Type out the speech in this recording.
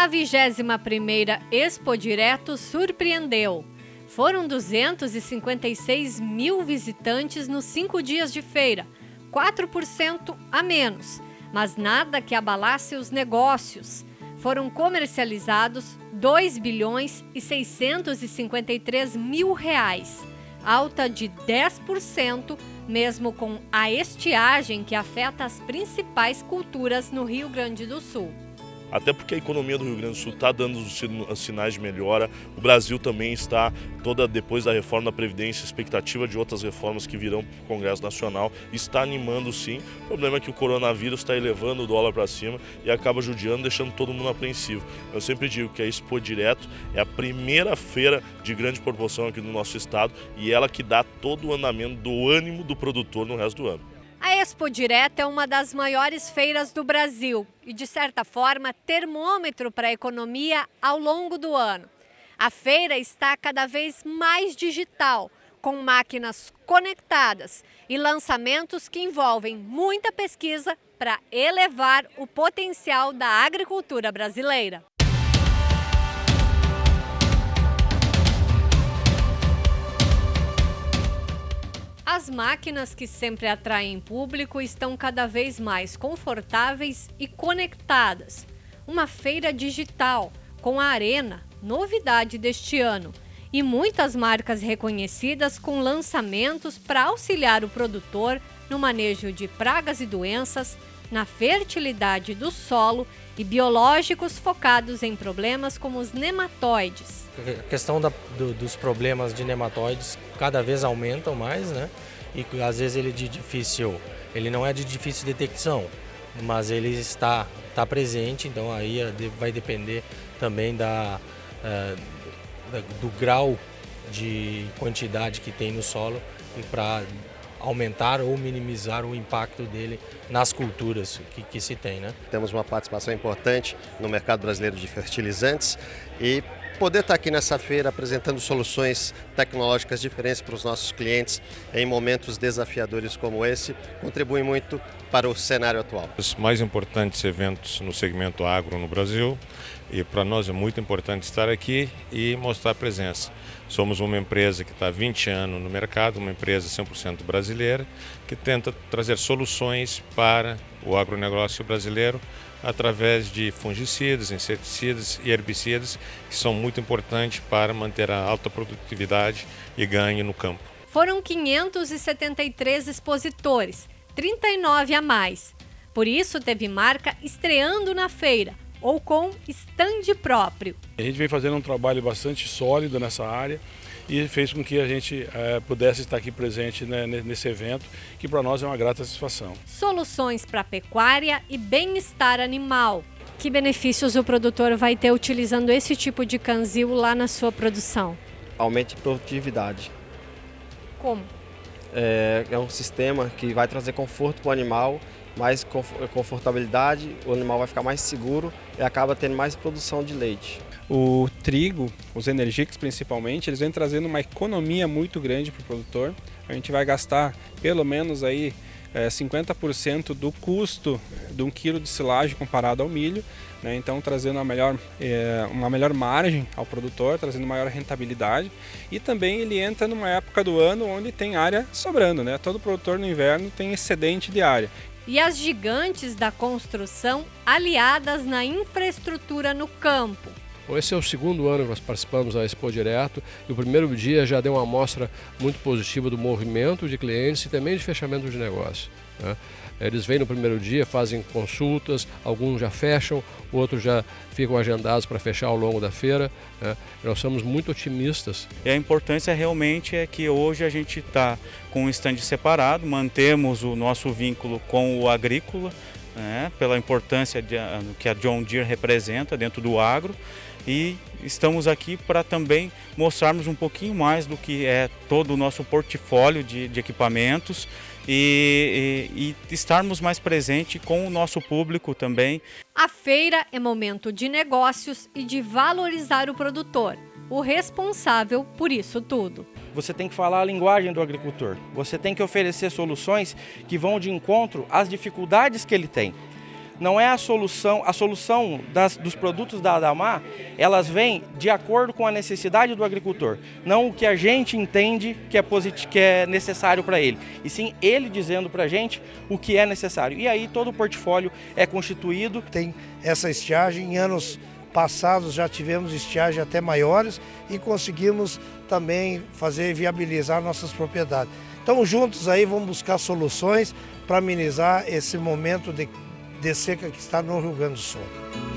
A 21ª Expo Direto surpreendeu. Foram 256 mil visitantes nos cinco dias de feira, 4% a menos, mas nada que abalasse os negócios. Foram comercializados 2 bilhões e 653 mil reais, alta de 10%, mesmo com a estiagem que afeta as principais culturas no Rio Grande do Sul até porque a economia do Rio Grande do Sul está dando os sinais de melhora. O Brasil também está, toda depois da reforma da Previdência, expectativa de outras reformas que virão para o Congresso Nacional, está animando sim. O problema é que o coronavírus está elevando o dólar para cima e acaba judiando, deixando todo mundo apreensivo. Eu sempre digo que a Expo Direto é a primeira feira de grande proporção aqui no nosso estado e ela que dá todo o andamento do ânimo do produtor no resto do ano. A Expo Direta é uma das maiores feiras do Brasil e, de certa forma, termômetro para a economia ao longo do ano. A feira está cada vez mais digital, com máquinas conectadas e lançamentos que envolvem muita pesquisa para elevar o potencial da agricultura brasileira. As máquinas que sempre atraem público estão cada vez mais confortáveis e conectadas. Uma feira digital com a Arena, novidade deste ano, e muitas marcas reconhecidas com lançamentos para auxiliar o produtor no manejo de pragas e doenças, na fertilidade do solo e biológicos focados em problemas como os nematóides. A questão da, do, dos problemas de nematóides cada vez aumentam mais, né? E às vezes ele é de difícil, ele não é de difícil detecção, mas ele está, está presente, então aí é vai depender também da, é, do grau de quantidade que tem no solo e para aumentar ou minimizar o impacto dele nas culturas que, que se tem. Né? Temos uma participação importante no mercado brasileiro de fertilizantes e poder estar aqui nessa feira apresentando soluções tecnológicas diferentes para os nossos clientes em momentos desafiadores como esse contribui muito para o cenário atual. Os mais importantes eventos no segmento agro no Brasil e para nós é muito importante estar aqui e mostrar presença. Somos uma empresa que está há 20 anos no mercado, uma empresa 100% brasileira, que tenta trazer soluções para o agronegócio brasileiro através de fungicidas, inseticidas e herbicidas, que são muito importantes para manter a alta produtividade e ganho no campo. Foram 573 expositores, 39 a mais. Por isso, teve marca estreando na feira ou com stand próprio. A gente vem fazendo um trabalho bastante sólido nessa área e fez com que a gente é, pudesse estar aqui presente né, nesse evento, que para nós é uma grata satisfação. Soluções para pecuária e bem-estar animal. Que benefícios o produtor vai ter utilizando esse tipo de canzil lá na sua produção? Aumente a produtividade. Como? É, é um sistema que vai trazer conforto para o animal, mais confortabilidade, o animal vai ficar mais seguro e acaba tendo mais produção de leite. O trigo, os energéticos principalmente, eles vêm trazendo uma economia muito grande para o produtor. A gente vai gastar pelo menos aí é, 50% do custo de um quilo de silagem comparado ao milho, né? então trazendo uma melhor, é, uma melhor margem ao produtor, trazendo maior rentabilidade e também ele entra numa época do ano onde tem área sobrando, né? todo produtor no inverno tem excedente de área. E as gigantes da construção aliadas na infraestrutura no campo, esse é o segundo ano que nós participamos da Expo Direto e o primeiro dia já deu uma amostra muito positiva do movimento de clientes e também de fechamento de negócio. Né? Eles vêm no primeiro dia, fazem consultas, alguns já fecham, outros já ficam agendados para fechar ao longo da feira. Né? Nós somos muito otimistas. E a importância realmente é que hoje a gente está com um stand separado, mantemos o nosso vínculo com o agrícola, né? pela importância de, que a John Deere representa dentro do agro e estamos aqui para também mostrarmos um pouquinho mais do que é todo o nosso portfólio de, de equipamentos e, e, e estarmos mais presentes com o nosso público também. A feira é momento de negócios e de valorizar o produtor, o responsável por isso tudo. Você tem que falar a linguagem do agricultor, você tem que oferecer soluções que vão de encontro às dificuldades que ele tem. Não é a solução, a solução das, dos produtos da Adamar, elas vêm de acordo com a necessidade do agricultor, não o que a gente entende que é, que é necessário para ele, e sim ele dizendo para a gente o que é necessário. E aí todo o portfólio é constituído. Tem essa estiagem em anos passados já tivemos estiagem até maiores e conseguimos também fazer viabilizar nossas propriedades. Então juntos aí vamos buscar soluções para amenizar esse momento de, de seca que está no Rio Grande do Sul.